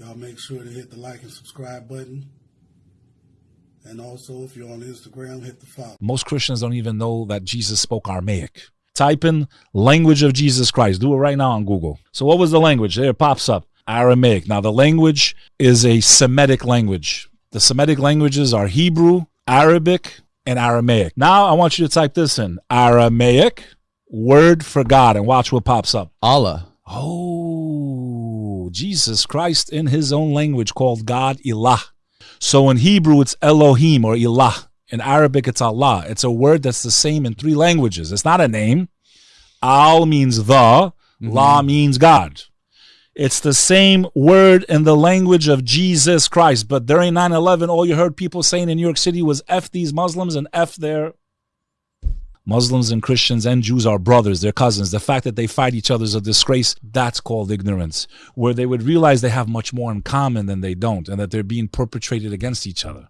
Y'all make sure to hit the like and subscribe button. And also, if you're on Instagram, hit the follow. Most Christians don't even know that Jesus spoke Aramaic. Type in language of Jesus Christ. Do it right now on Google. So, what was the language? There it pops up Aramaic. Now, the language is a Semitic language. The Semitic languages are Hebrew, Arabic, and Aramaic. Now, I want you to type this in Aramaic, word for God, and watch what pops up. Allah. Oh, Jesus Christ in his own language called God Ilah. So in Hebrew, it's Elohim or Ilah. In Arabic, it's Allah. It's a word that's the same in three languages. It's not a name. Al means the, mm-hmm. La means God. It's the same word in the language of Jesus Christ. But during 9 11, all you heard people saying in New York City was F these Muslims and F their Muslims and Christians and Jews are brothers, they're cousins. The fact that they fight each other is a disgrace. That's called ignorance, where they would realize they have much more in common than they don't and that they're being perpetrated against each other.